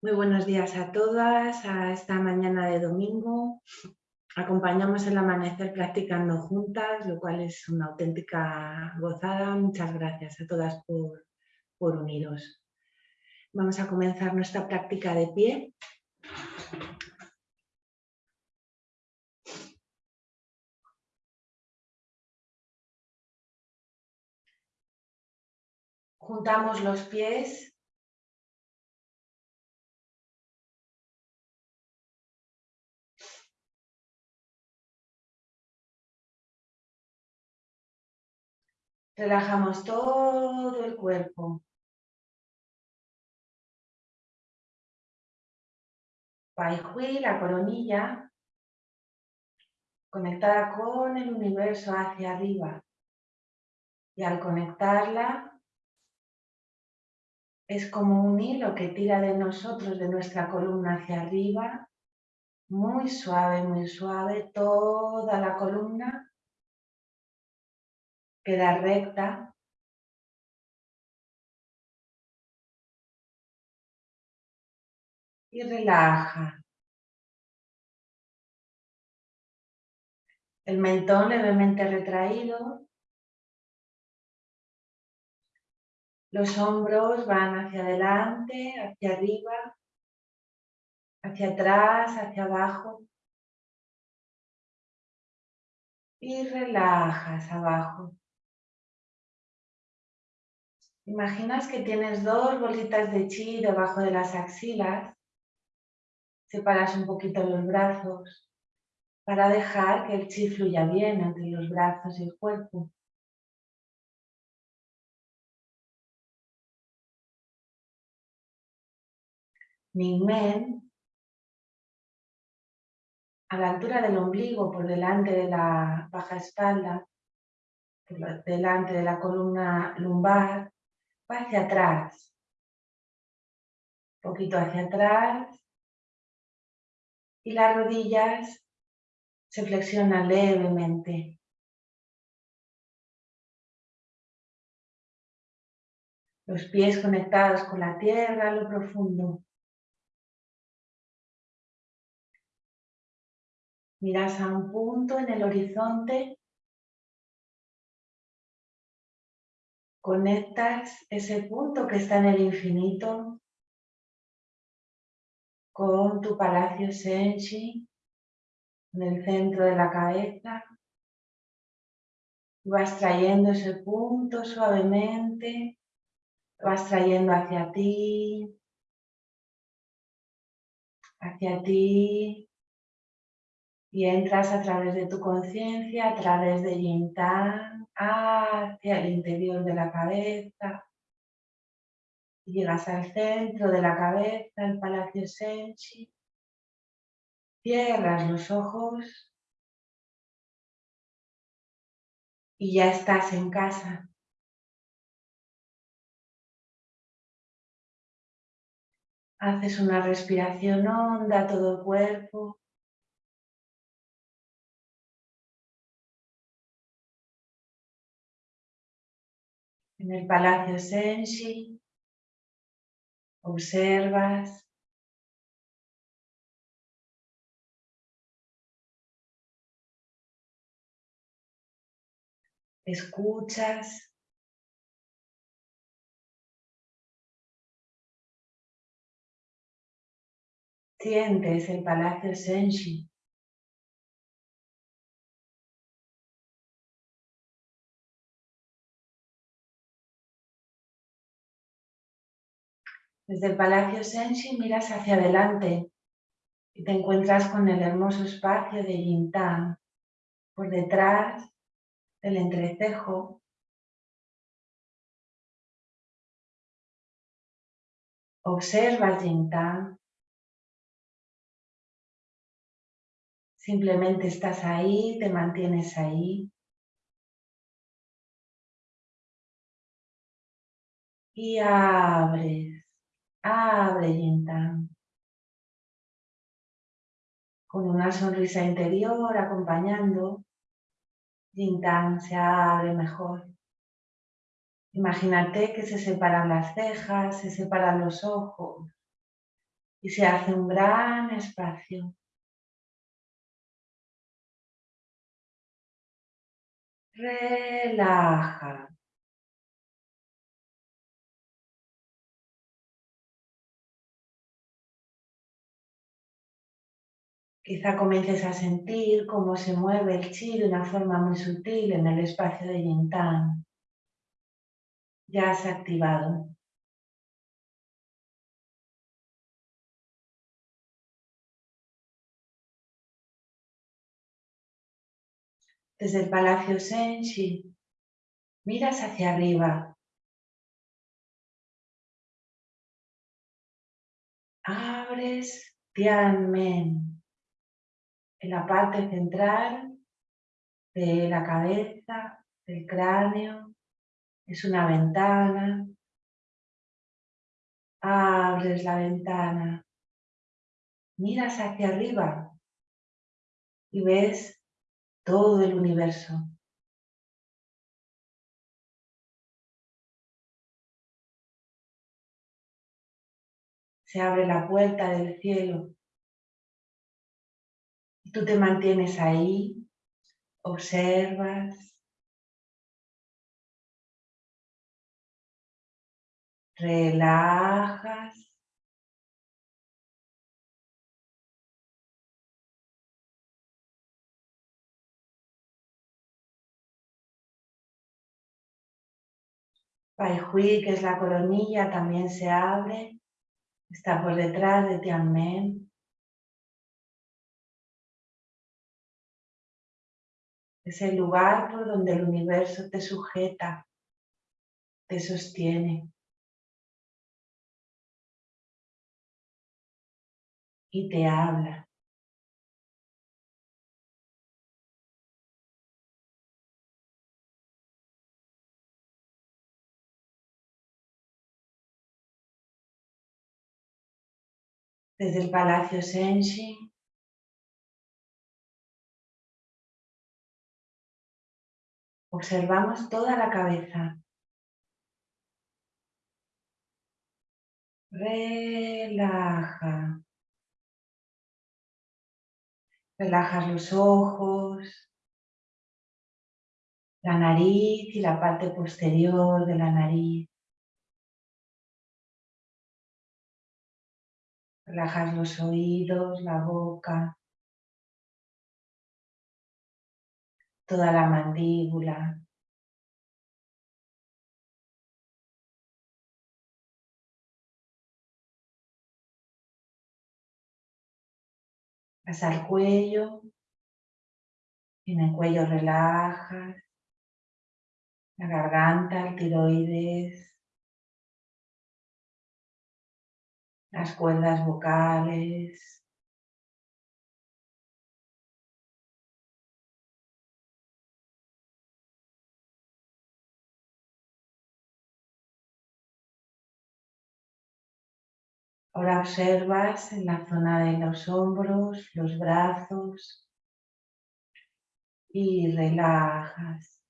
Muy buenos días a todas, a esta mañana de domingo. Acompañamos el amanecer practicando juntas, lo cual es una auténtica gozada. Muchas gracias a todas por, por uniros. Vamos a comenzar nuestra práctica de pie. Juntamos los pies Relajamos todo el cuerpo. Hui, la coronilla, conectada con el universo hacia arriba. Y al conectarla, es como un hilo que tira de nosotros, de nuestra columna hacia arriba, muy suave, muy suave, toda la columna queda recta. Y relaja. El mentón levemente retraído. Los hombros van hacia adelante, hacia arriba, hacia atrás, hacia abajo. Y relajas abajo. Imaginas que tienes dos bolitas de chi debajo de las axilas. Separas un poquito los brazos para dejar que el chi fluya bien entre los brazos y el cuerpo. Mingmen, a la altura del ombligo, por delante de la baja espalda, por delante de la columna lumbar, va hacia atrás, un poquito hacia atrás y las rodillas se flexionan levemente. Los pies conectados con la tierra a lo profundo. Miras a un punto en el horizonte conectas ese punto que está en el infinito con tu palacio Senshi en el centro de la cabeza. Vas trayendo ese punto suavemente, vas trayendo hacia ti, hacia ti, y entras a través de tu conciencia, a través de Yintan, hacia el interior de la cabeza. Llegas al centro de la cabeza, el Palacio Senchi. Cierras los ojos y ya estás en casa. Haces una respiración honda todo el cuerpo. En el Palacio Senshi, observas. Escuchas. Sientes el Palacio Senshi Desde el Palacio Senshi miras hacia adelante y te encuentras con el hermoso espacio de Yintang. Por detrás del entrecejo observas Yintang. Simplemente estás ahí, te mantienes ahí. Y abres Abre Yintang. Con una sonrisa interior acompañando, Yintang se abre mejor. Imagínate que se separan las cejas, se separan los ojos. y se hace un gran espacio. Relaja. Quizá comiences a sentir cómo se mueve el chi de una forma muy sutil en el espacio de Yintang. Ya se ha activado. Desde el Palacio Senshi, miras hacia arriba. Abres Tianmen en la parte central de la cabeza, del cráneo. Es una ventana. Abres la ventana. Miras hacia arriba y ves todo el universo. Se abre la puerta del cielo tú te mantienes ahí, observas, relajas Pai Hui, que es la coronilla, también se abre. Está por detrás de Tianmen. Es el lugar por donde el universo te sujeta, te sostiene. Y te habla. desde el Palacio Senshi. Observamos toda la cabeza. Relaja. Relajas los ojos, la nariz y la parte posterior de la nariz. Relajas los oídos, la boca, toda la mandíbula. Vas al cuello, en el cuello relajas, la garganta, el tiroides, las cuerdas vocales. Ahora observas en la zona de los hombros, los brazos y relajas.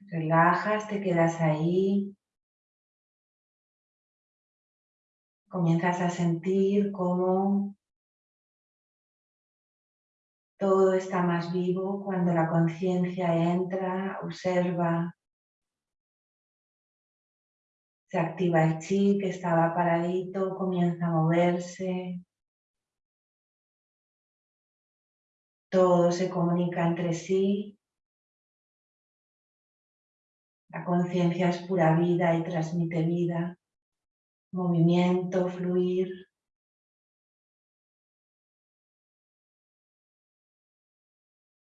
Relajas, te quedas ahí. Comienzas a sentir cómo todo está más vivo cuando la conciencia entra, observa. Se activa el chi que estaba paradito, comienza a moverse. Todo se comunica entre sí la conciencia es pura vida y transmite vida, movimiento, fluir.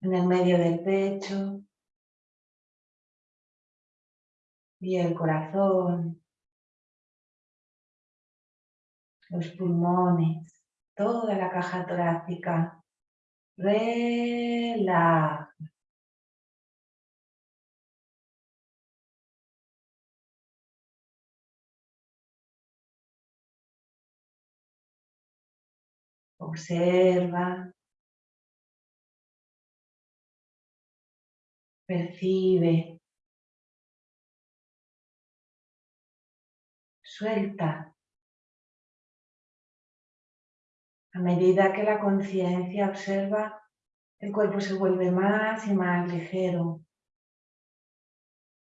En el medio del pecho y el corazón, los pulmones, toda la caja torácica. Relaja. Observa. percibe, suelta. A medida que la conciencia observa, el cuerpo se vuelve más y más ligero.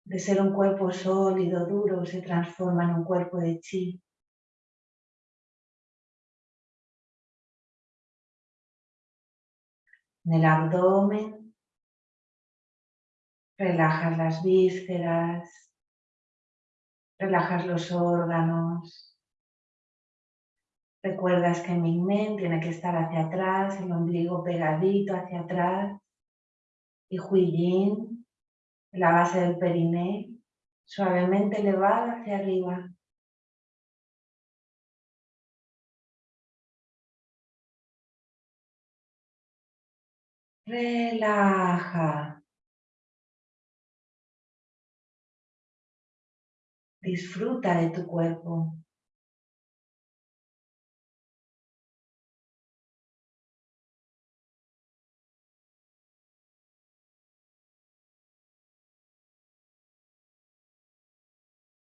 De ser un cuerpo sólido, duro, se transforma en un cuerpo de chi. En el abdomen relajas las vísceras, relajas los órganos. Recuerdas que mi men tiene que estar hacia atrás, el ombligo pegadito hacia atrás. Y Huiyin, la base del periné, suavemente elevada hacia arriba. Relaja. Disfruta de tu cuerpo.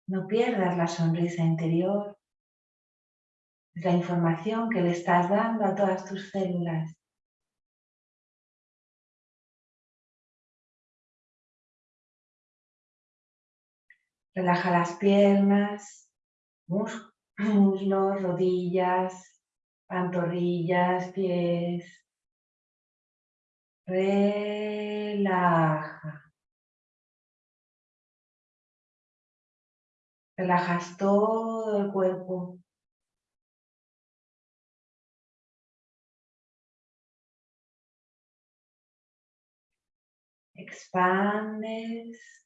No pierdas la sonrisa interior. La información que le estás dando a todas tus células. Relaja las piernas, muslos, rodillas, pantorrillas, pies. Relaja. Relajas todo el cuerpo. Expandes.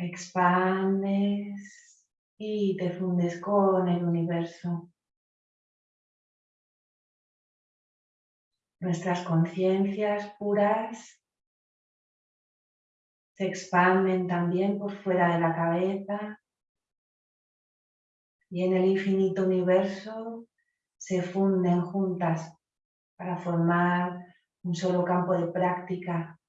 Expandes y te fundes con el universo. Nuestras conciencias puras se expanden también por fuera de la cabeza y en el infinito universo se funden juntas para formar un solo campo de práctica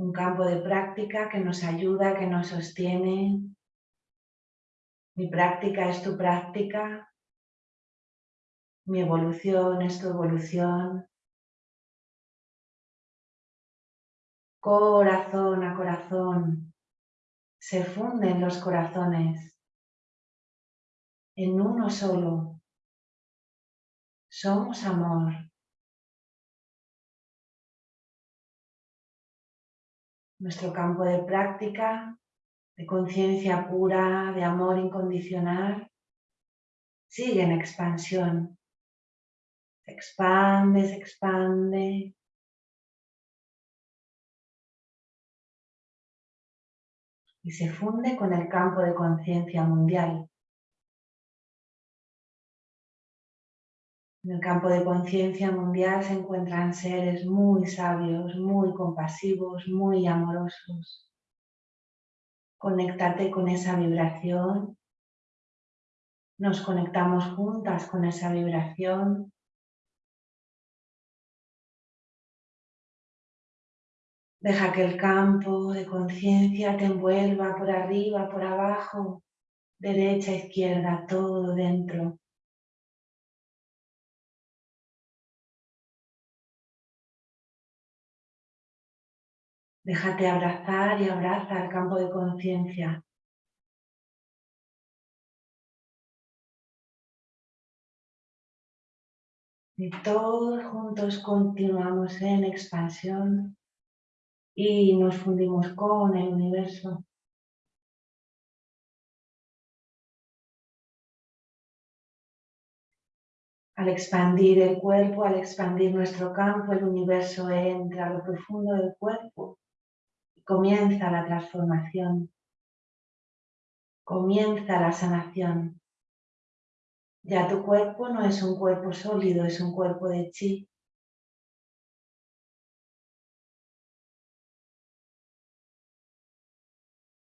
un campo de práctica que nos ayuda, que nos sostiene. Mi práctica es tu práctica, mi evolución es tu evolución. Corazón a corazón, se funden los corazones en uno solo. Somos amor. Nuestro campo de práctica, de conciencia pura, de amor incondicional, sigue en expansión. Se expande, se expande. Y se funde con el campo de conciencia mundial. En el campo de conciencia mundial se encuentran seres muy sabios, muy compasivos, muy amorosos. Conéctate con esa vibración. Nos conectamos juntas con esa vibración. Deja que el campo de conciencia te envuelva por arriba, por abajo, derecha, izquierda, todo dentro. Déjate abrazar y abraza el campo de conciencia. Y todos juntos continuamos en expansión y nos fundimos con el universo. Al expandir el cuerpo, al expandir nuestro campo, el universo entra a lo profundo del cuerpo comienza la transformación, comienza la sanación. Ya tu cuerpo no es un cuerpo sólido, es un cuerpo de chi.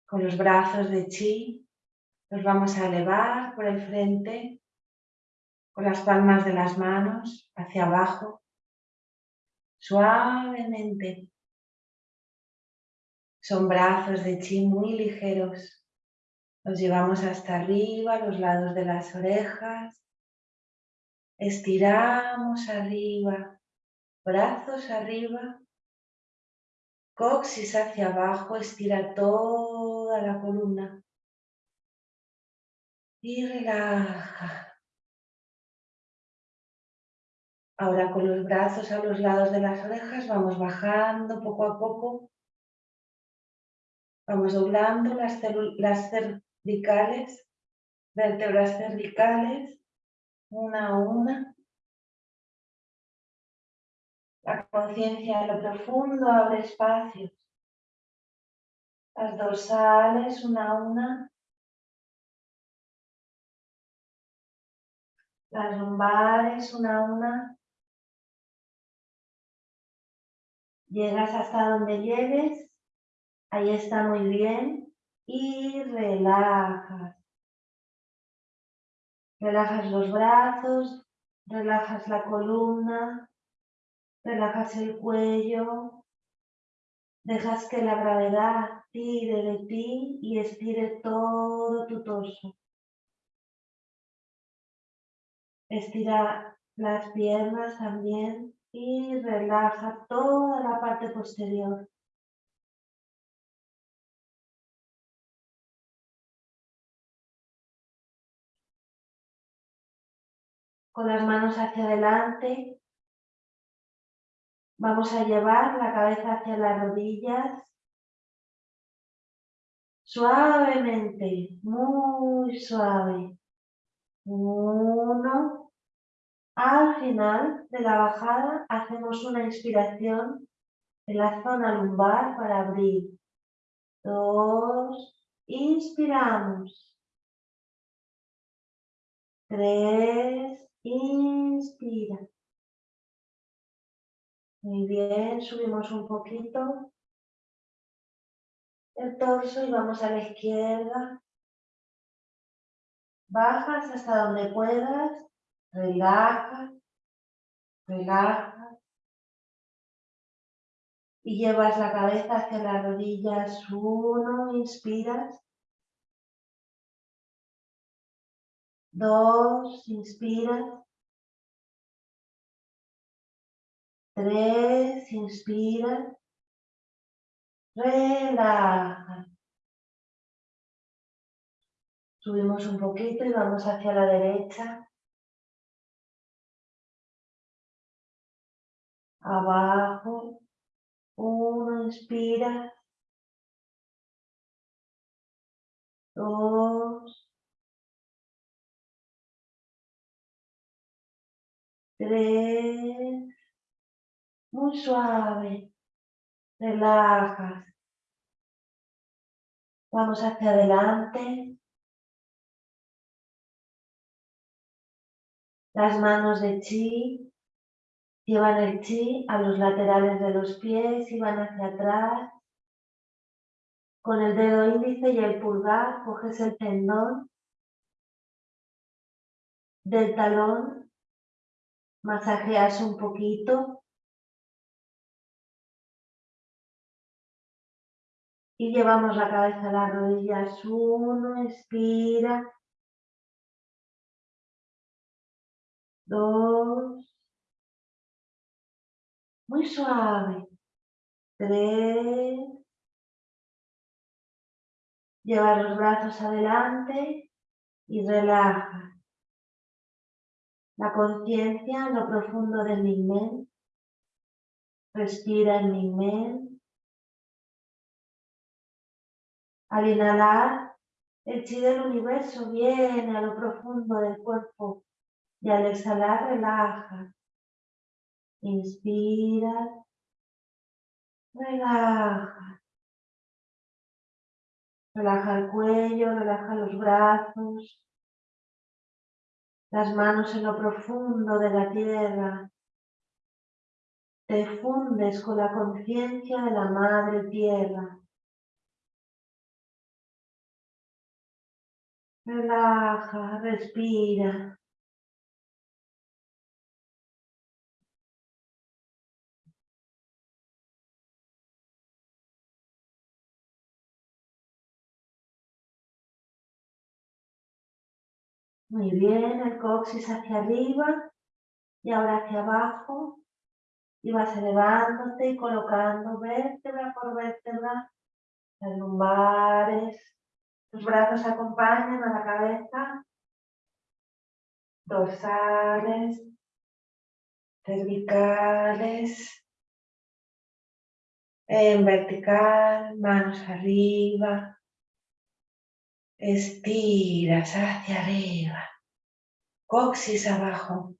Con los brazos de chi los vamos a elevar por el frente con las palmas de las manos hacia abajo, suavemente. Son brazos de chi muy ligeros. Los llevamos hasta arriba, los lados de las orejas. Estiramos arriba, brazos arriba, coxis hacia abajo, estira toda la columna y relaja. Ahora con los brazos a los lados de las orejas vamos bajando poco a poco. Vamos doblando las, cervicales, vértebras cervicales, una a una. La conciencia en lo profundo abre espacios. Las dorsales, una a una. Las lumbares, una a una. Llegas hasta donde llegues. Ahí está muy bien. Y relajas. Relajas los brazos, relajas la columna, relajas el cuello, dejas que la gravedad tire de ti y estire todo tu torso. Estira las piernas también y relaja toda la parte posterior. Con las manos hacia adelante, vamos a llevar la cabeza hacia las rodillas. Suavemente, muy suave. Uno, al final de la bajada hacemos una inspiración en la zona lumbar para abrir. Dos, inspiramos. Tres, inspira. Muy bien, subimos un poquito el torso y vamos a la izquierda. Bajas hasta donde puedas relaja, relaja. Y llevas la cabeza hacia las rodillas. Uno, inspiras. Dos, inspiras. Tres, inspira. Relaja. Subimos un poquito y vamos hacia la derecha. abajo, uno, inspira, dos, tres, muy suave, relajas, vamos hacia adelante, las manos de chi Llevan el chi a los laterales de los pies y van hacia atrás. Con el dedo índice y el pulgar coges el tendón del talón, masajeas un poquito y llevamos la cabeza a las rodillas. Uno, expira. Dos muy suave. Tres. Lleva los brazos adelante y relaja. La conciencia en lo profundo del Mingmen. Respira el Mingmen. Al inhalar, el chi del universo viene a lo profundo del cuerpo y al exhalar relaja. Inspira. Relaja. Relaja el cuello, relaja los brazos. Las manos en lo profundo de la tierra. Te fundes con la conciencia de la madre tierra. Relaja, respira. Muy bien, el coxis hacia arriba y ahora hacia abajo. Y vas elevándote y colocando vértebra por vértebra las lumbares. Tus brazos acompañan a la cabeza. Dorsales, cervicales, en vertical, manos arriba, estiras hacia arriba, coxis abajo,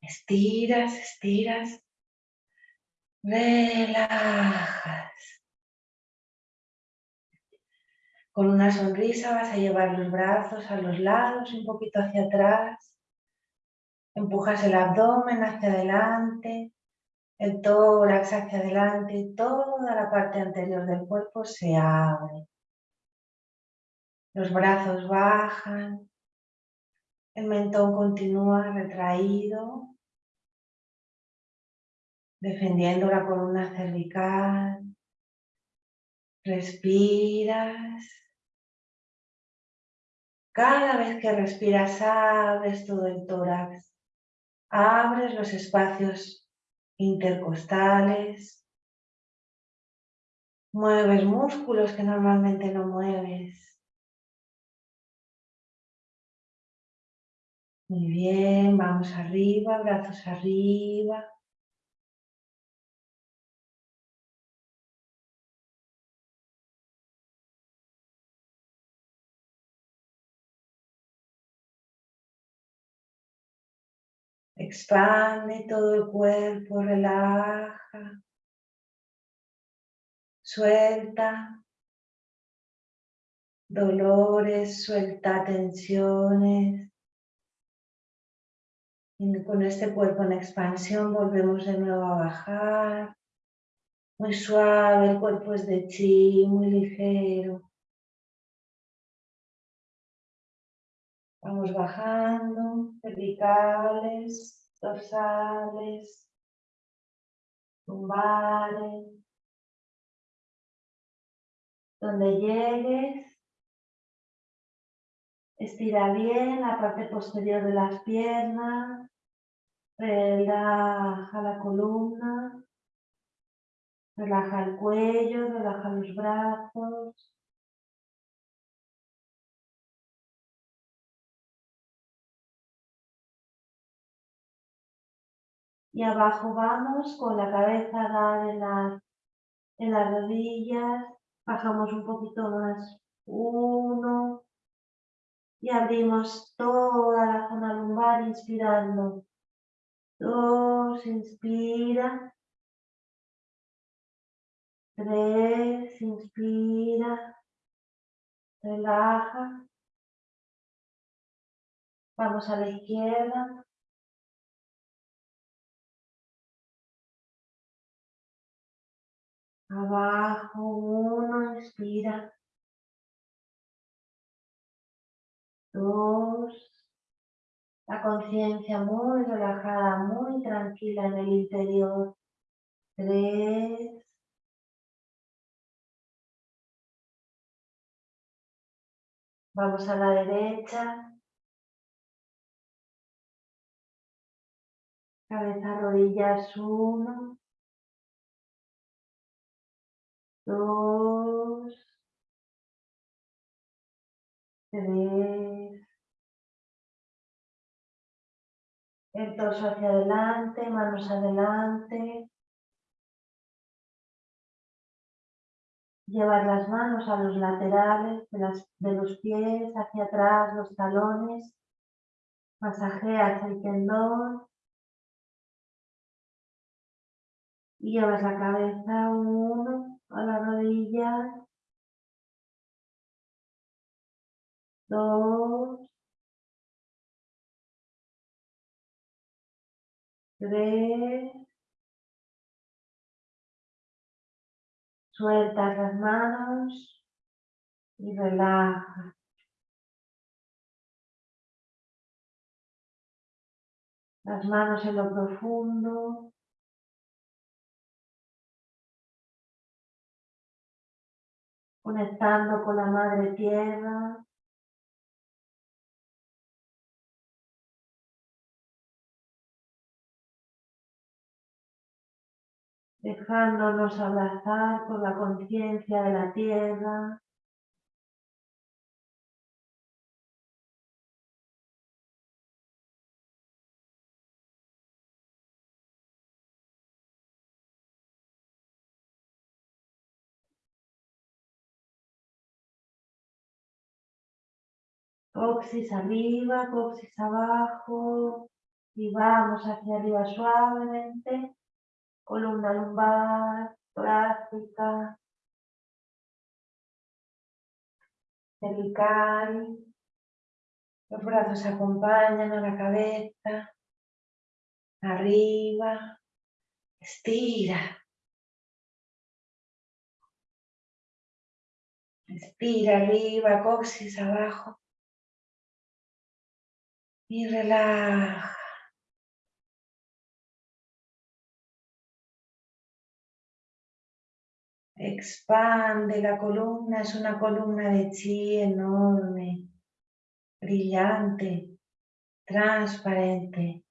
estiras, estiras, relajas. Con una sonrisa vas a llevar los brazos a los lados, un poquito hacia atrás, empujas el abdomen hacia adelante, el tórax hacia adelante, toda la parte anterior del cuerpo se abre. Los brazos bajan, el mentón continúa retraído, defendiendo la columna cervical. Respiras. Cada vez que respiras abres todo el tórax, abres los espacios intercostales, mueves músculos que normalmente no mueves. Muy bien, vamos arriba, brazos arriba. Expande todo el cuerpo, relaja. Suelta dolores, suelta tensiones. Con este cuerpo en expansión volvemos de nuevo a bajar. Muy suave, el cuerpo es de chi, muy ligero. Vamos bajando, cervicales, dorsales, lumbares. Donde llegues, estira bien la parte posterior de las piernas, relaja la columna, relaja el cuello, relaja los brazos. y abajo vamos con la cabeza dada en en las rodillas, bajamos un poquito más, uno, y abrimos toda la zona lumbar inspirando, dos, inspira, tres, inspira, relaja, vamos a la izquierda, Abajo, uno, inspira. Dos. La conciencia muy relajada, muy tranquila en el interior. Tres. Vamos a la derecha. Cabeza, rodillas, uno. dos, tres, el torso hacia adelante, manos adelante, llevar las manos a los laterales de, de los pies, hacia atrás, los talones, masajeas el tendón, y llevas la cabeza uno, a la rodilla, dos, tres, sueltas las manos y relaja. Las manos en lo profundo, conectando con la madre tierra, dejándonos abrazar por la conciencia de la tierra. Coxis arriba, coxis abajo y vamos hacia arriba suavemente columna lumbar, torácica, cervical, los brazos acompañan a la cabeza, arriba, estira. Estira arriba, coxis abajo. Y relaja. Expande la columna, es una columna de chi enorme, brillante, transparente.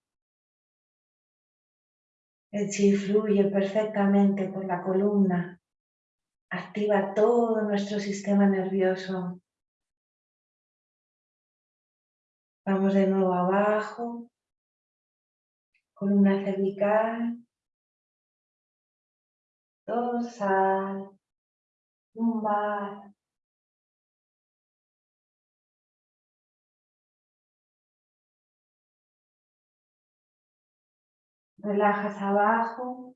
El chi fluye perfectamente por la columna, activa todo nuestro sistema nervioso. Vamos de nuevo abajo, columna cervical, dorsal, lumbar. Relajas abajo,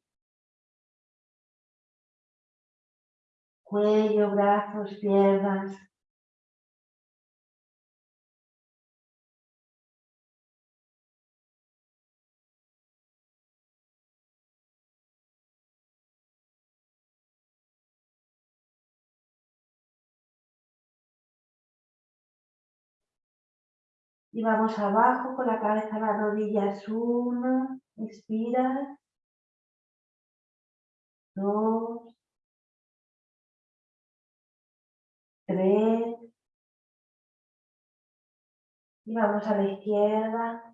cuello, brazos, piernas. Y vamos abajo con la cabeza a las rodillas. Uno, expira. Dos. Tres. Y vamos a la izquierda.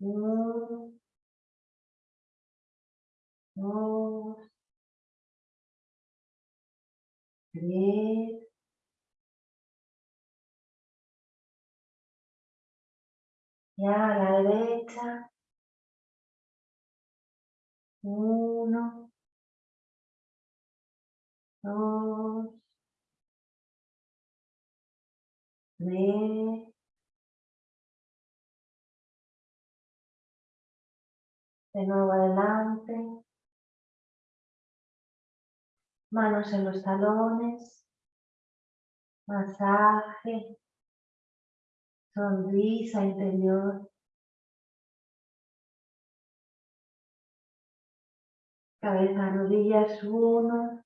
Uno. Dos. Tres. Y a la derecha. Uno, dos, tres, de nuevo adelante, manos en los talones, masaje, sonrisa interior. Cabeza, rodillas, uno,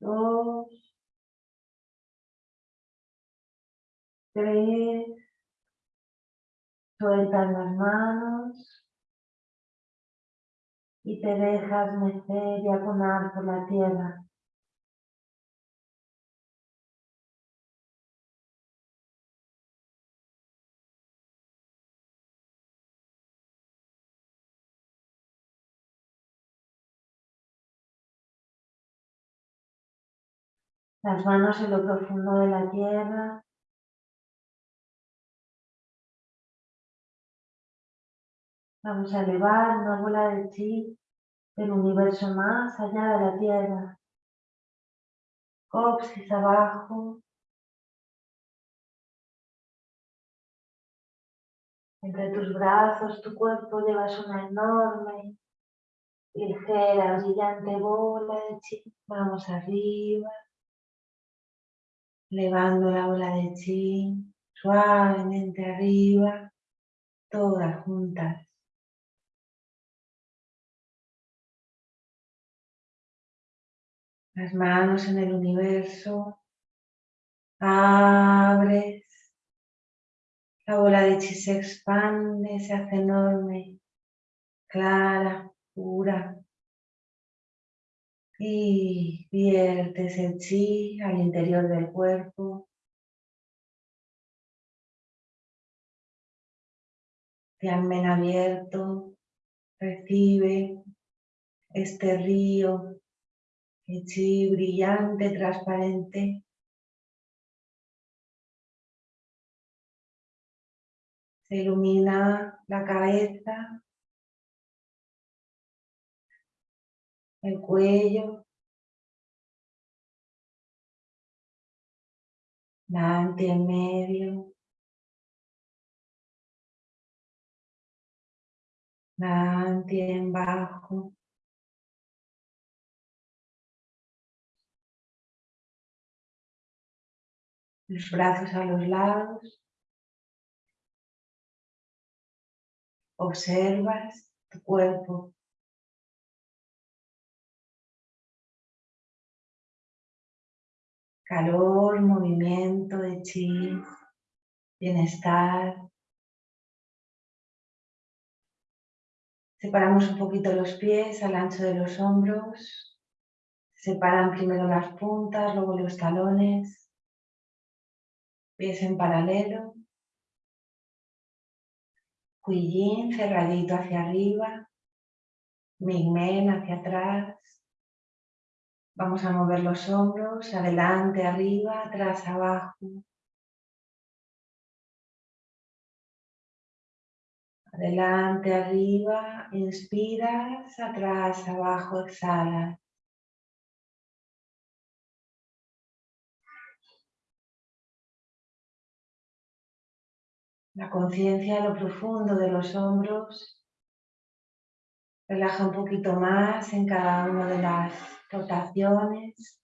dos, tres, sueltas las manos y te dejas mecer y aconar por la tierra. Las manos en lo profundo de la tierra. Vamos a elevar una bola de chi del universo más allá de la tierra. Coxis abajo. Entre tus brazos, tu cuerpo llevas una enorme, ligera, brillante bola de chi. Vamos arriba elevando la bola de chi suavemente arriba, todas juntas. Las manos en el universo, abres, la bola de chi se expande, se hace enorme, clara, pura, y viertes el chi al interior del cuerpo. Tianmen abierto, recibe este río de chi brillante, transparente. Se ilumina la cabeza, el cuello, la en medio, Nanti en bajo. Los brazos a los lados. Observas tu cuerpo. Calor, movimiento de chi, bienestar. Separamos un poquito los pies al ancho de los hombros. Separan primero las puntas, luego los talones. Pies en paralelo. Huiyin cerradito hacia arriba. Mingmen hacia atrás. Vamos a mover los hombros, adelante, arriba, atrás, abajo. Adelante, arriba, inspiras, atrás, abajo, exhala. La conciencia a lo profundo de los hombros. Relaja un poquito más en cada una de las rotaciones.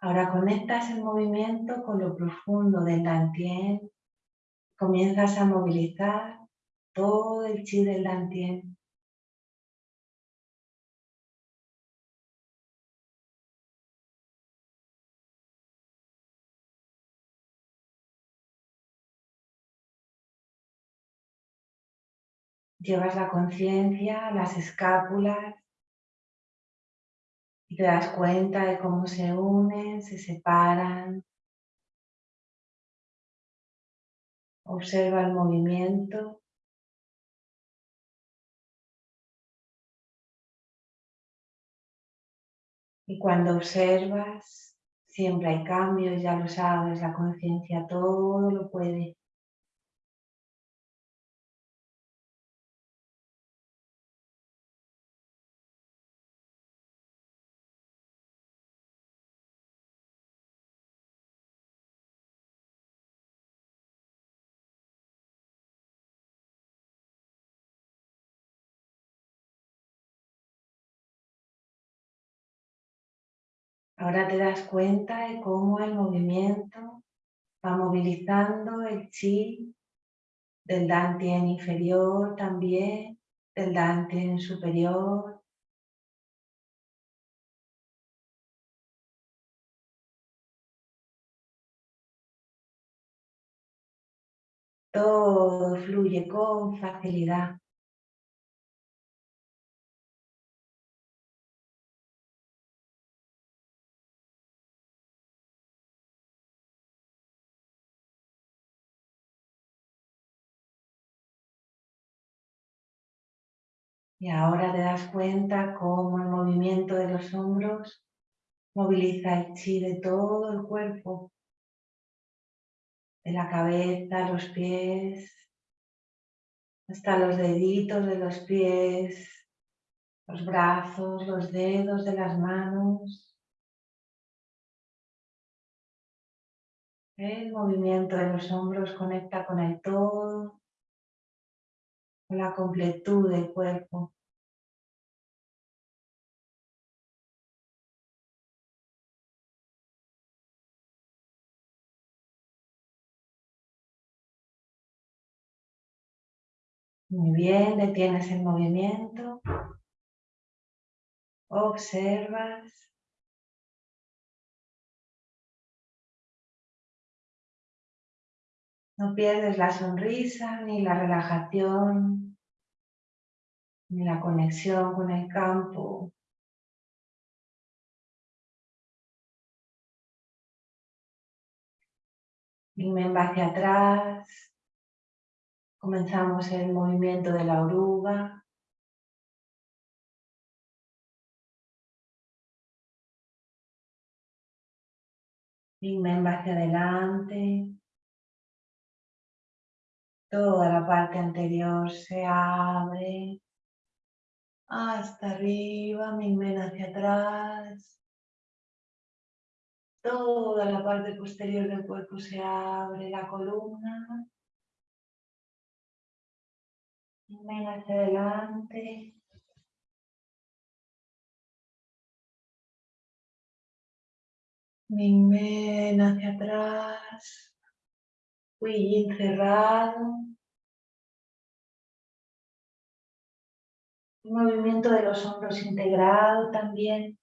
Ahora conectas el movimiento con lo profundo del Dantien. Comienzas a movilizar todo el chi del Dantien. Llevas la conciencia las escápulas, y te das cuenta de cómo se unen, se separan. Observa el movimiento. Y cuando observas, siempre hay cambios, ya lo sabes, la conciencia todo lo puede. Ahora te das cuenta de cómo el movimiento va movilizando el chi del Dantien inferior también, del Dantien superior. Todo fluye con facilidad. Y ahora te das cuenta cómo el movimiento de los hombros moviliza el chi de todo el cuerpo, de la cabeza, los pies, hasta los deditos de los pies, los brazos, los dedos de las manos. El movimiento de los hombros conecta con el todo, la completud del cuerpo. Muy bien, detienes el movimiento. Observas. No pierdes la sonrisa ni la relajación en la conexión con el campo. Ven hacia atrás. Comenzamos el movimiento de la oruga. Big hacia adelante. Toda la parte anterior se abre. Hasta arriba, Big hacia atrás. Toda la parte posterior del cuerpo se abre, la columna. Big hacia adelante. Ven hacia atrás. Fui cerrado. movimiento de los hombros integrado también.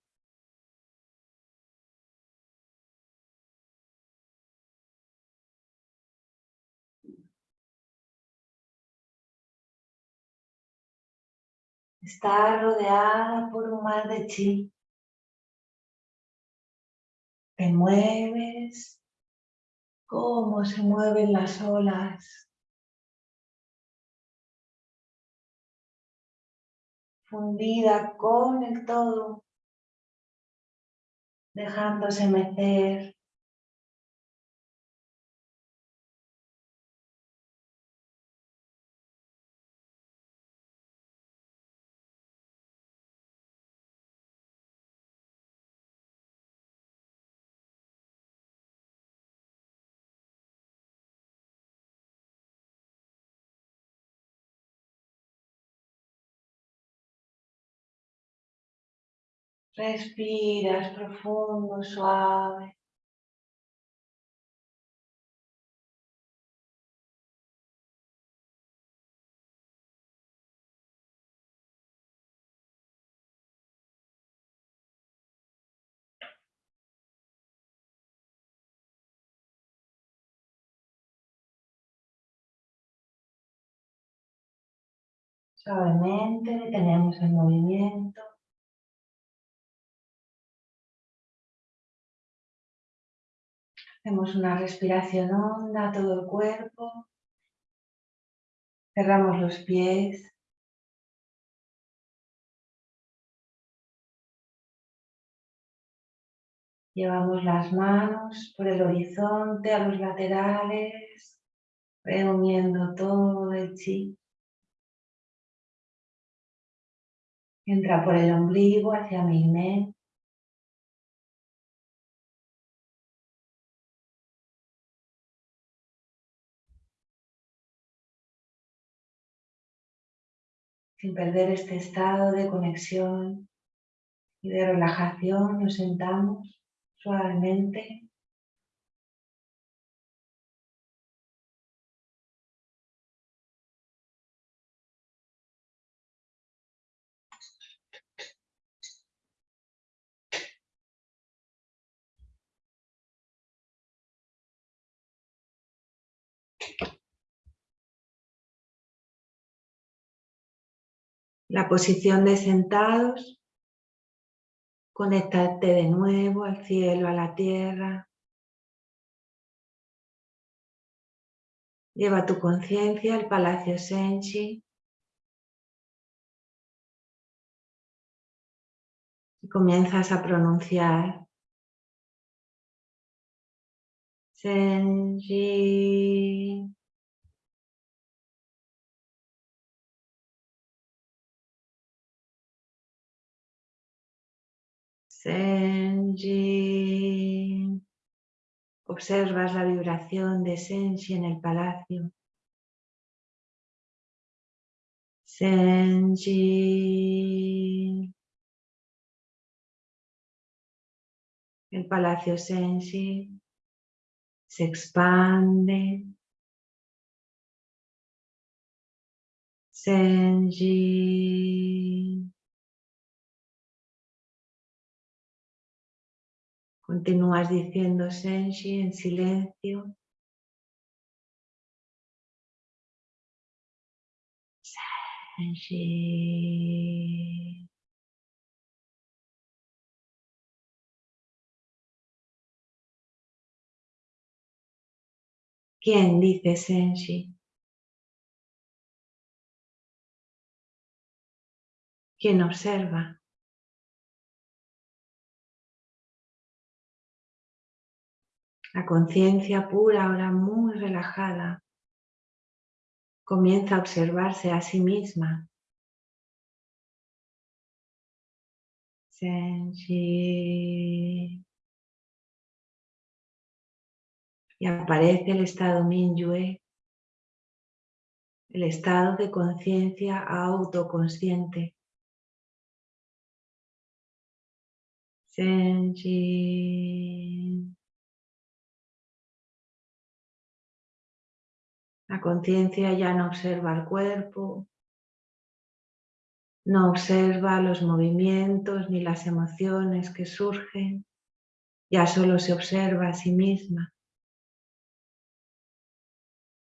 Está rodeada por un mar de chi. Te mueves, cómo se mueven las olas. Fundida con el todo, dejándose meter Respiras profundo, suave. Suavemente detenemos el movimiento. Hacemos una respiración honda todo el cuerpo. Cerramos los pies. Llevamos las manos por el horizonte a los laterales, reuniendo todo el chi. Entra por el ombligo hacia mi mente. Sin perder este estado de conexión y de relajación nos sentamos suavemente. La posición de sentados, conectarte de nuevo al cielo, a la tierra. Lleva tu conciencia al Palacio Senshi. Y comienzas a pronunciar Senshi. Senji. Observas la vibración de Senji en el palacio. Senji. El palacio Senji se expande. Senji. Continúas diciendo Senshi en silencio. Senshi. ¿Quién dice Senshi? ¿Quién observa? La conciencia pura, ahora muy relajada, comienza a observarse a sí misma. Senshi. Y aparece el estado Minyue, el estado de conciencia autoconsciente. Senshi. La conciencia ya no observa el cuerpo, no observa los movimientos ni las emociones que surgen, ya solo se observa a sí misma.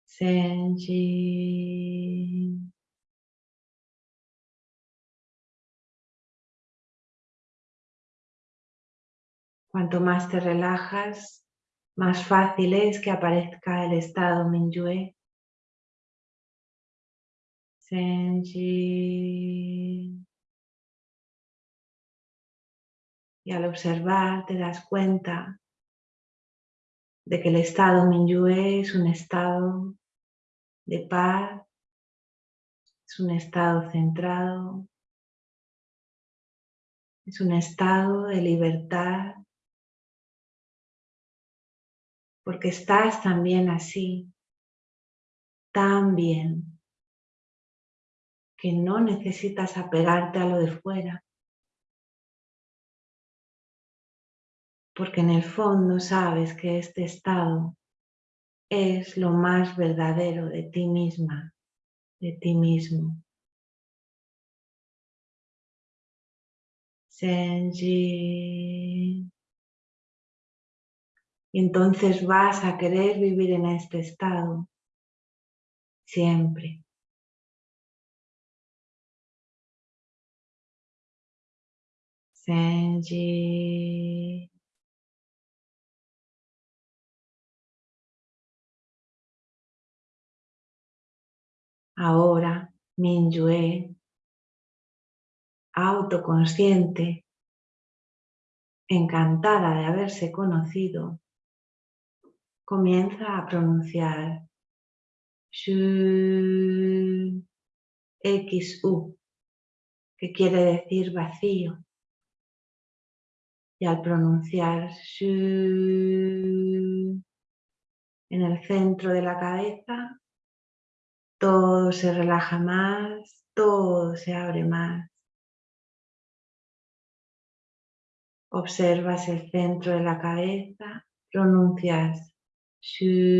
Senji. Cuanto más te relajas, más fácil es que aparezca el estado Minyue Y al observar te das cuenta de que el estado Minyue es un estado de paz, es un estado centrado, es un estado de libertad, porque estás también así, tan bien que no necesitas apegarte a lo de fuera. Porque en el fondo sabes que este estado es lo más verdadero de ti misma, de ti mismo. Senji. Y entonces vas a querer vivir en este estado siempre. Senji. Ahora, Minyue, autoconsciente, encantada de haberse conocido, comienza a pronunciar. XU, que quiere decir vacío y al pronunciar shu en el centro de la cabeza, todo se relaja más, todo se abre más. Observas el centro de la cabeza, pronuncias shu.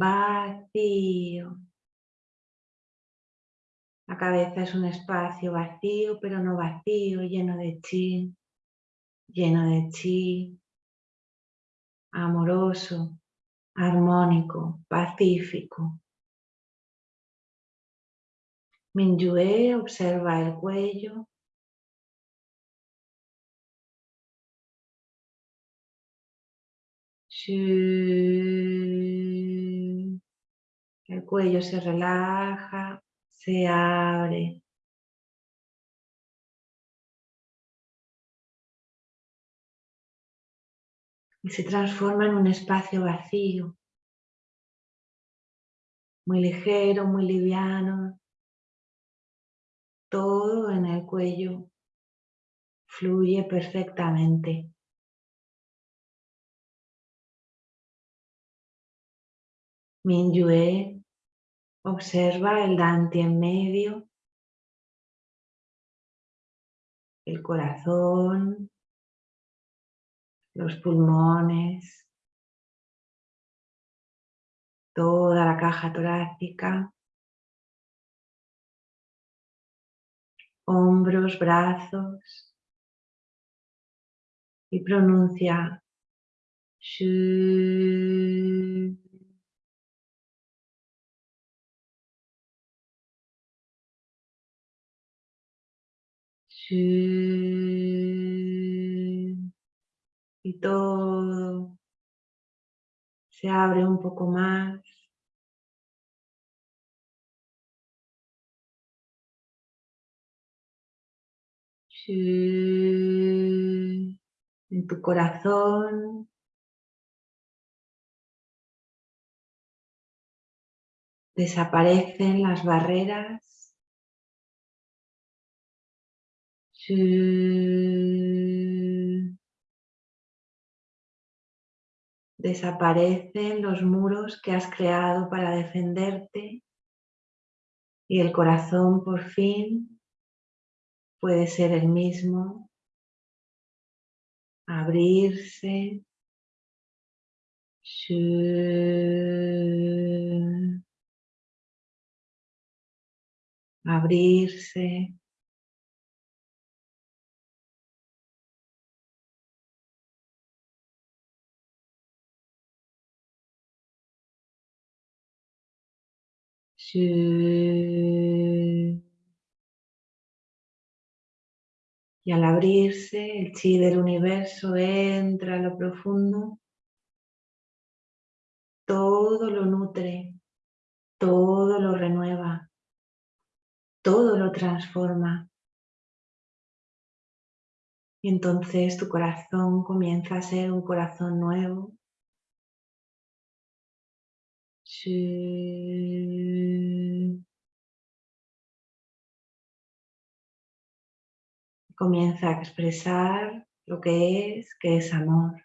Vacío. La cabeza es un espacio vacío, pero no vacío, lleno de chi, lleno de chi, amoroso, armónico, pacífico. Minyue observa el cuello. El cuello se relaja, se abre. Y se transforma en un espacio vacío, muy ligero, muy liviano. Todo en el cuello fluye perfectamente. Minyue Observa el Dante en medio, el corazón, los pulmones, toda la caja torácica, hombros, brazos, y pronuncia shu. Y todo se abre un poco más. En tu corazón. Desaparecen las barreras. Desaparecen los muros que has creado para defenderte y el corazón por fin puede ser el mismo, abrirse, abrirse, Y al abrirse, el chi del universo entra a lo profundo, todo lo nutre, todo lo renueva, todo lo transforma. Y entonces tu corazón comienza a ser un corazón nuevo, Comienza a expresar lo que es, que es amor.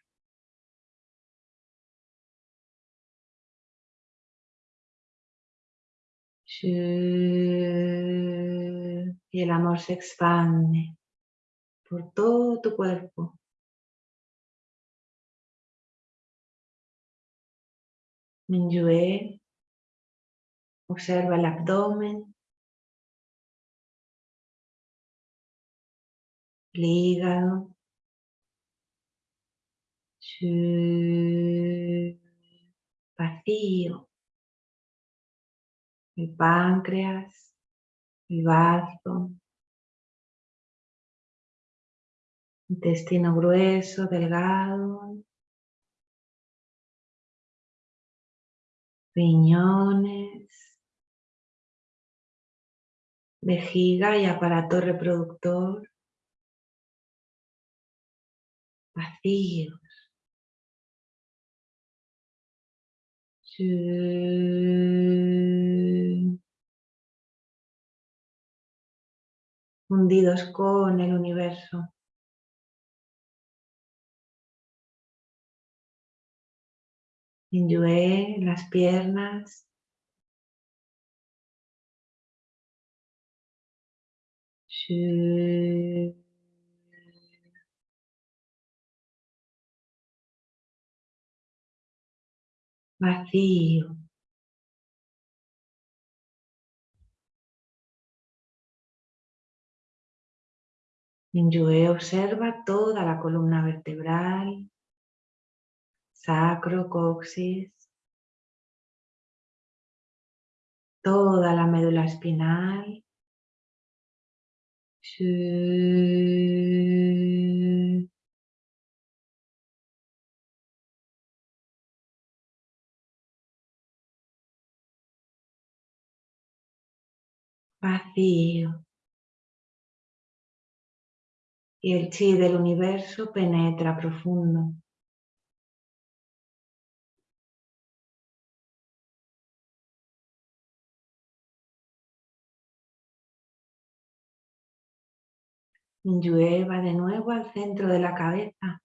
Y el amor se expande por todo tu cuerpo. Minyue, observa el abdomen, el hígado, vacío, el páncreas, el bazo, intestino grueso, delgado, riñones, vejiga y aparato reproductor vacíos. Hundidos con el universo. Inyue las piernas. Vacío. Inyue observa toda la columna vertebral, sacro, coxis, toda la médula espinal. Vacío. Y el chi del universo penetra profundo. Llueva de nuevo al centro de la cabeza.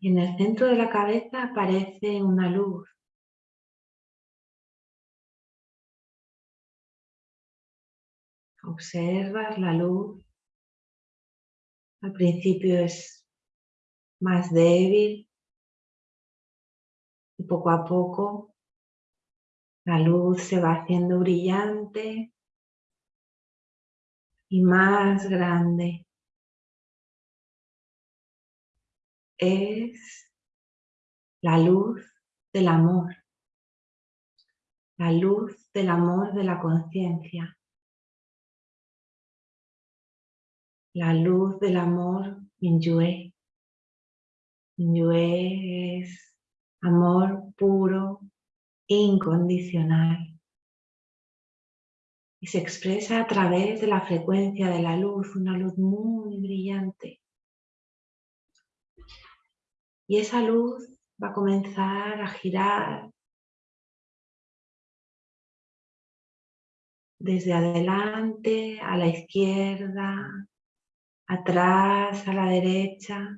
Y en el centro de la cabeza aparece una luz. Observas la luz. Al principio es más débil y poco a poco la luz se va haciendo brillante y más grande. Es la luz del amor, la luz del amor de la conciencia, la luz del amor Minyue. Minyue es amor puro, incondicional y se expresa a través de la frecuencia de la luz, una luz muy brillante. Y esa luz va a comenzar a girar desde adelante a la izquierda, atrás a la derecha,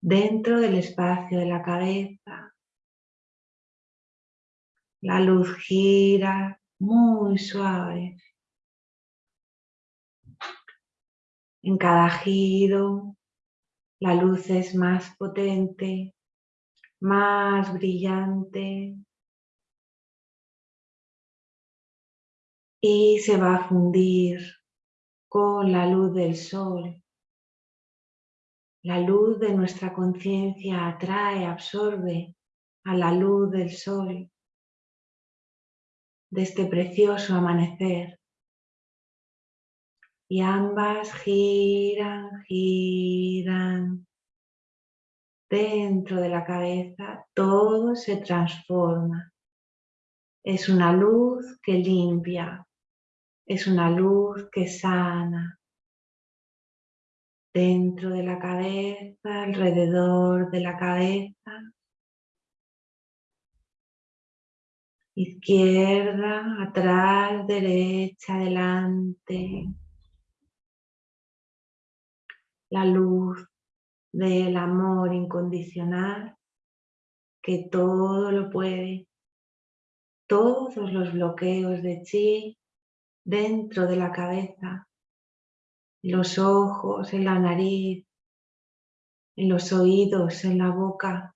dentro del espacio de la cabeza. La luz gira muy suave. En cada giro la luz es más potente, más brillante y se va a fundir con la luz del sol. La luz de nuestra conciencia atrae, absorbe a la luz del sol de este precioso amanecer. Y ambas giran, giran. Dentro de la cabeza todo se transforma. Es una luz que limpia, es una luz que sana. Dentro de la cabeza, alrededor de la cabeza, izquierda, atrás, derecha, adelante. La luz del amor incondicional que todo lo puede, todos los bloqueos de chi dentro de la cabeza, los ojos, en la nariz, en los oídos, en la boca,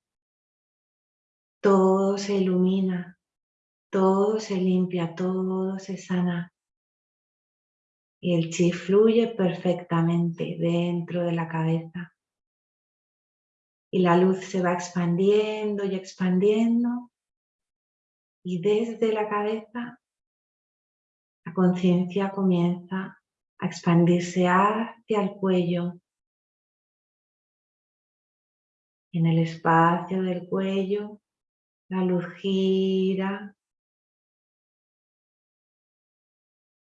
todo se ilumina todo se limpia, todo se sana. Y el chi fluye perfectamente dentro de la cabeza. Y la luz se va expandiendo y expandiendo. Y desde la cabeza la conciencia comienza a expandirse hacia el cuello. En el espacio del cuello la luz gira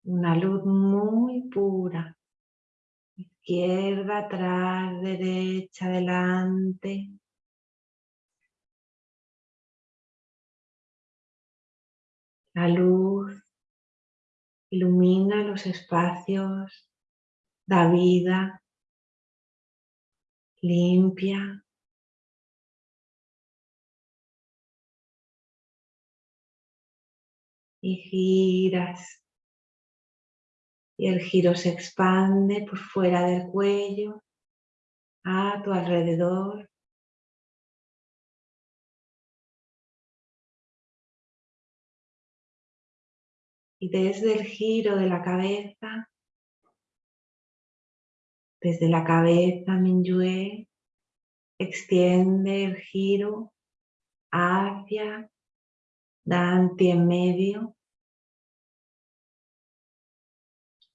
una luz muy pura. Izquierda, atrás, derecha, adelante. La luz ilumina los espacios, da vida, limpia. Y giras y el giro se expande por fuera del cuello, a tu alrededor. Y desde el giro de la cabeza, desde la cabeza Minyue, extiende el giro hacia Dante en medio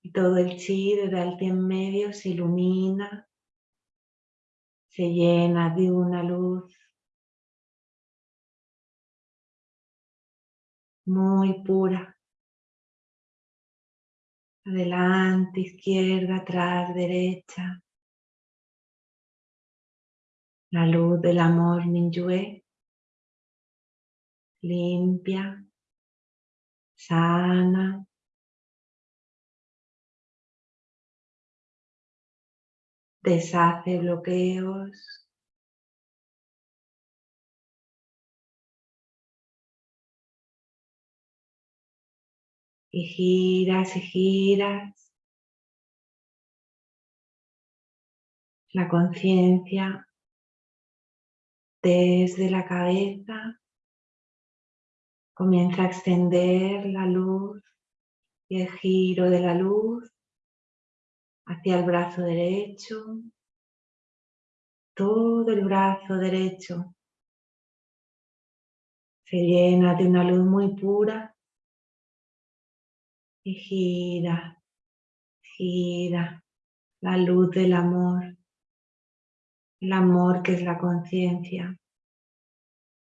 Y todo el chi de alto en medio se ilumina, se llena de una luz muy pura. Adelante, izquierda, atrás, derecha. La luz del amor Minyue limpia, sana, deshace bloqueos. Y giras y giras. La conciencia desde la cabeza comienza a extender la luz Y el giro de la luz hacia el brazo derecho, todo el brazo derecho se llena de una luz muy pura y gira, gira la luz del amor, el amor que es la conciencia,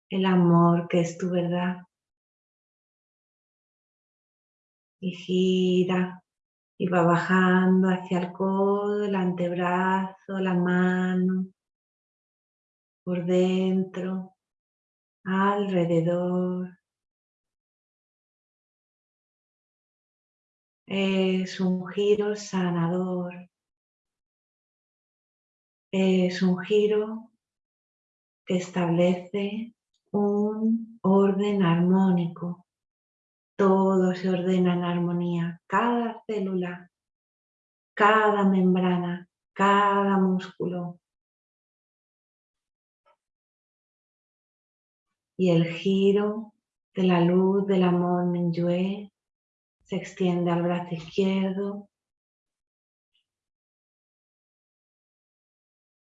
el amor que es tu verdad. Y gira y va bajando hacia el codo, el antebrazo, la mano, por dentro, alrededor. Es un giro sanador. Es un giro que establece un orden armónico. Todo se ordena en armonía. Cada célula, cada membrana, cada músculo, y el giro de la luz del amor Minyue se extiende al brazo izquierdo,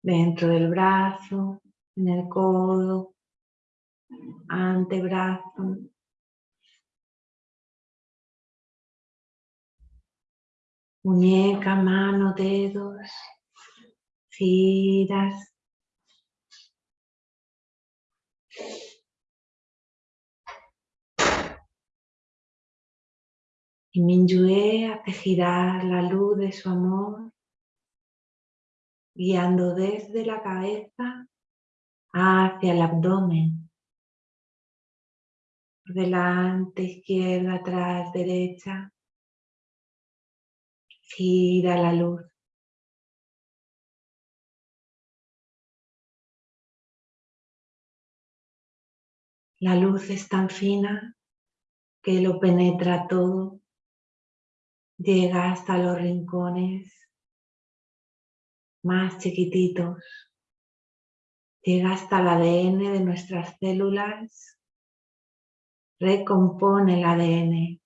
dentro del brazo, en el codo, antebrazo, muñeca, mano, dedos, giras, Y Minyue hace girar la luz de su amor, guiando desde la cabeza hacia el abdomen. delante, izquierda, atrás, derecha. Gira la luz. La luz es tan fina que lo penetra todo llega hasta los rincones más chiquititos, llega hasta el ADN de nuestras células, recompone el ADN.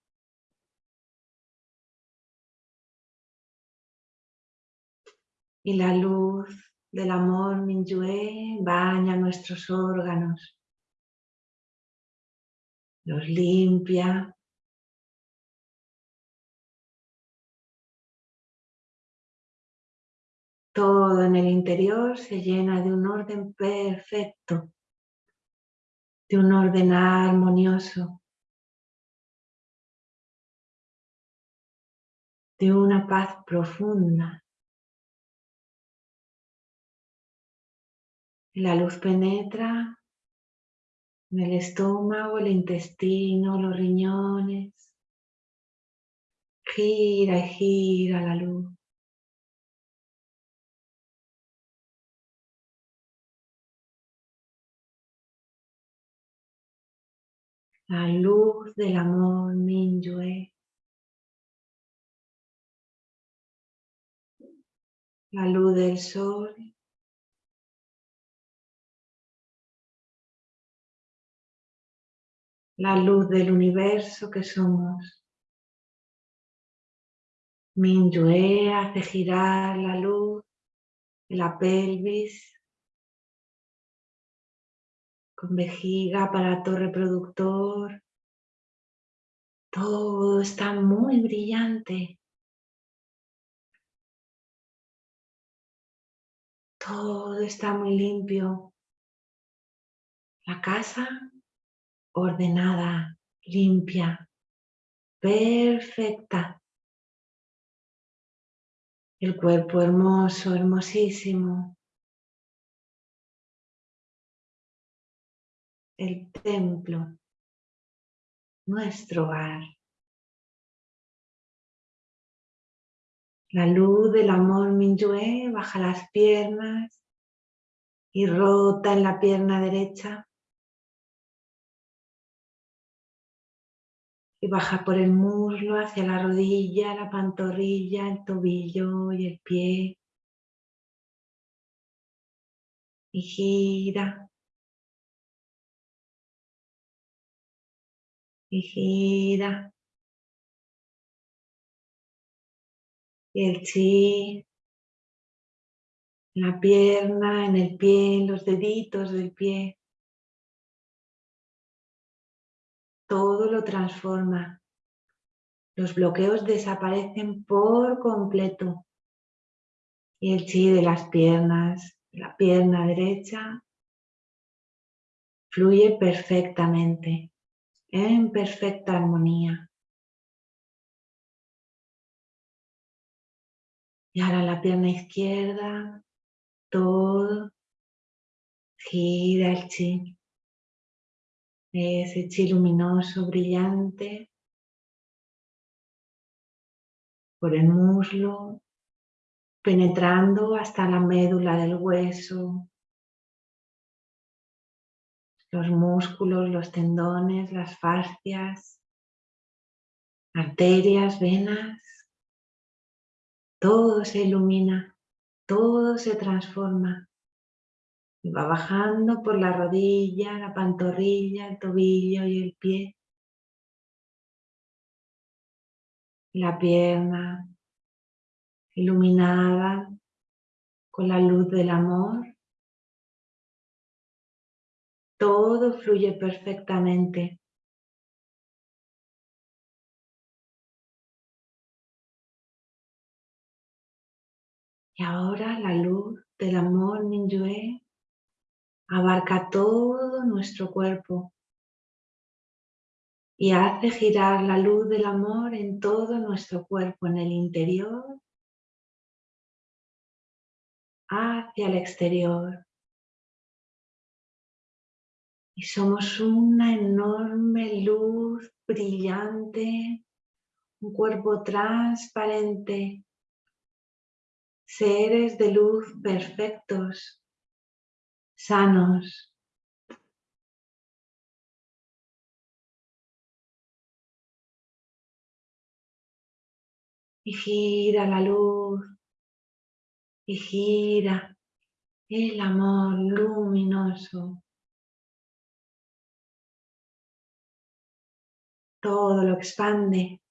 Y la luz del amor Minyue baña nuestros órganos, los limpia, Todo en el interior se llena de un orden perfecto, de un orden armonioso, de una paz profunda. La luz penetra en el estómago, el intestino, los riñones. Gira y gira la luz. la luz del amor Minyue. La luz del sol. La luz del universo que somos. Minyue hace girar la luz de la pelvis con vejiga, aparato reproductor. Todo está muy brillante. Todo está muy limpio. La casa ordenada, limpia, perfecta. El cuerpo hermoso, hermosísimo. el templo, nuestro hogar. La luz del amor Minyue baja las piernas y rota en la pierna derecha. Y baja por el muslo hacia la rodilla, la pantorrilla, el tobillo y el pie. Y gira y gira Y el chi la pierna, en el pie, en los deditos del pie. Todo lo transforma. Los bloqueos desaparecen por completo. Y el chi de las piernas, la pierna derecha, fluye perfectamente, en perfecta armonía. Y ahora la pierna izquierda, todo gira el chi. Ese chi luminoso, brillante, por el muslo, penetrando hasta la médula del hueso, los músculos, los tendones, las fascias, arterias, venas, todo se ilumina todo se transforma va bajando por la rodilla, la pantorrilla, el tobillo y el pie. La pierna iluminada con la luz del amor. Todo fluye perfectamente. Y ahora la luz del amor Minyue abarca todo nuestro cuerpo y hace girar la luz del amor en todo nuestro cuerpo, en el interior hacia el exterior. Y somos una enorme luz brillante, un cuerpo transparente seres de luz perfectos, sanos. Y gira la luz, y gira el amor luminoso. Todo lo expande,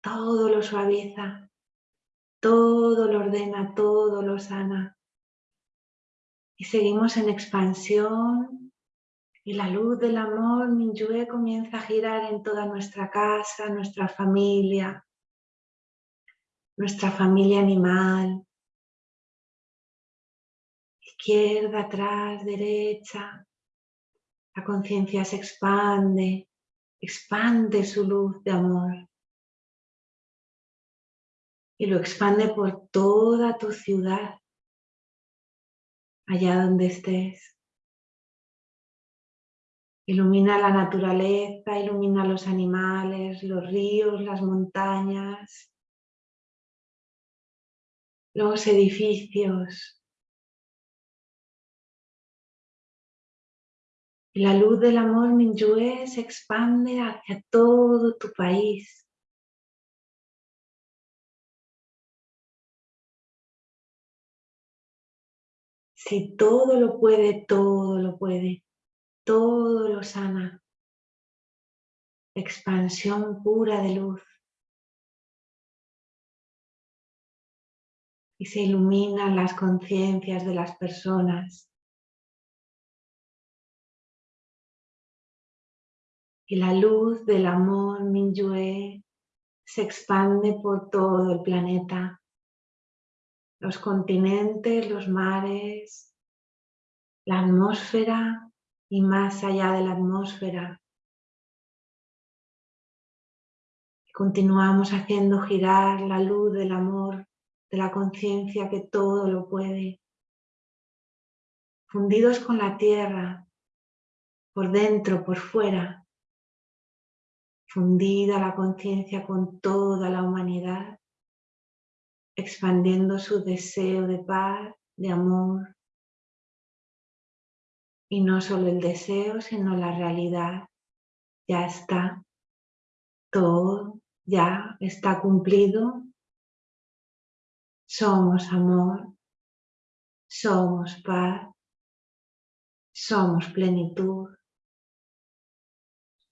todo lo suaviza todo lo ordena, todo lo sana. Y seguimos en expansión y la luz del amor Minyue comienza a girar en toda nuestra casa, nuestra familia, nuestra familia animal. Izquierda, atrás, derecha. La conciencia se expande, expande su luz de amor y lo expande por toda tu ciudad, allá donde estés. Ilumina la naturaleza, ilumina los animales, los ríos, las montañas, los edificios. La luz del amor Minyue se expande hacia todo tu país. Si todo lo puede, todo lo puede, todo lo sana. Expansión pura de luz. Y se iluminan las conciencias de las personas. Y la luz del amor Minyue se expande por todo el planeta los continentes, los mares, la atmósfera y más allá de la atmósfera. Continuamos haciendo girar la luz del amor, de la conciencia que todo lo puede. Fundidos con la tierra, por dentro, por fuera. Fundida la conciencia con toda la humanidad expandiendo su deseo de paz, de amor. Y no solo el deseo, sino la realidad. Ya está. Todo ya está cumplido. Somos amor. Somos paz. Somos plenitud.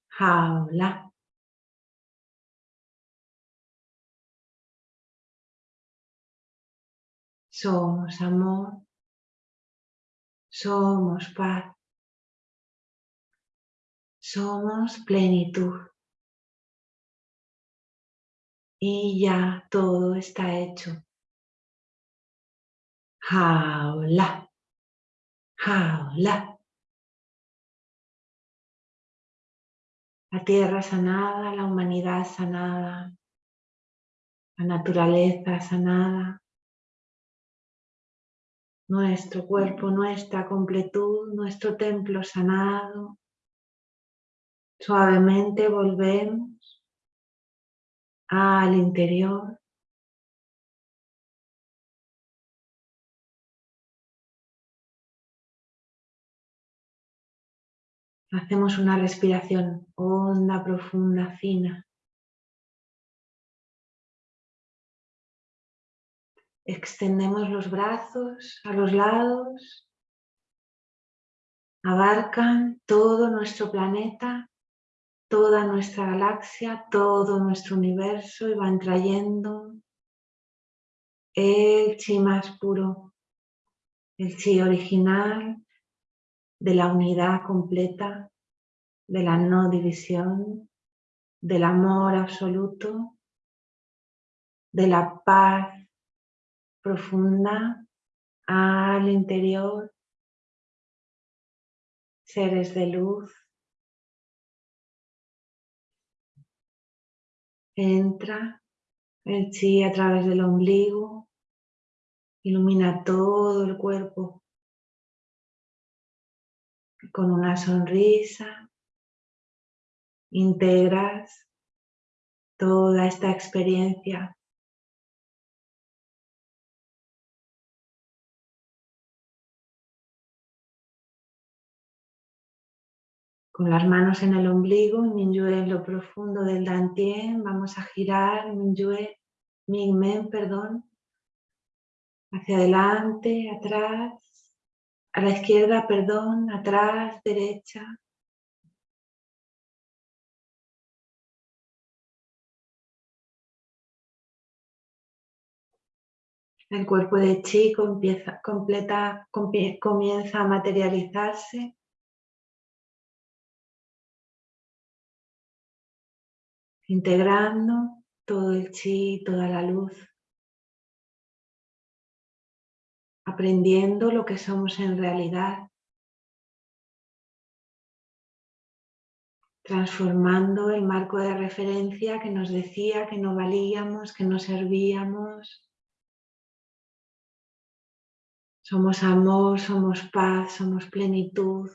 Jaula. Somos amor. Somos paz. Somos plenitud. Y ya todo está hecho. Jaula. Jaula. La tierra sanada, la humanidad sanada, la naturaleza sanada, nuestro cuerpo, nuestra completud, nuestro templo sanado. Suavemente volvemos al interior. Hacemos una respiración honda, profunda, fina. Extendemos los brazos a los lados. Abarcan todo nuestro planeta, toda nuestra galaxia, todo nuestro universo y van trayendo el chi más puro, el chi original de la unidad completa, de la no división, del amor absoluto, de la paz profunda al interior, seres de luz. Entra el chi a través del ombligo, ilumina todo el cuerpo. Con una sonrisa, integras toda esta experiencia Con las manos en el ombligo, Minyue en lo profundo del Dantien, vamos a girar Minyue, Mingmen, perdón, hacia adelante, atrás, a la izquierda, perdón, atrás, derecha. El cuerpo de completa, comienza a materializarse integrando todo el chi, toda la luz, aprendiendo lo que somos en realidad, transformando el marco de referencia que nos decía que no valíamos, que no servíamos. Somos amor, somos paz, somos plenitud,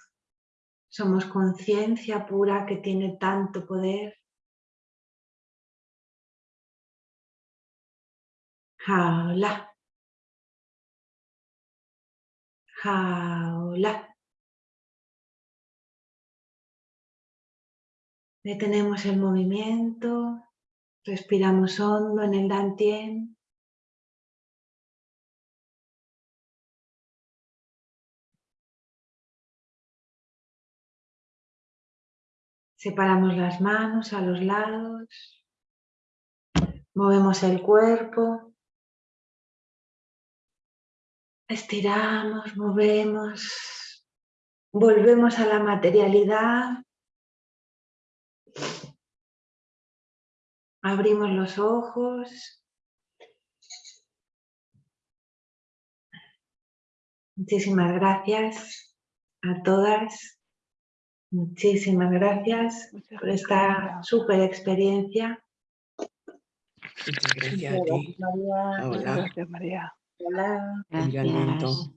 somos conciencia pura que tiene tanto poder. Jaula, jaula. Detenemos el movimiento, respiramos hondo en el dantien. Separamos las manos a los lados, movemos el cuerpo, Estiramos, movemos, volvemos a la materialidad. Abrimos los ojos. Muchísimas gracias a todas. Muchísimas gracias por esta super experiencia. Gracias a ti. Gracias, María. Hola. Gracias.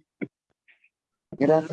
Gracias.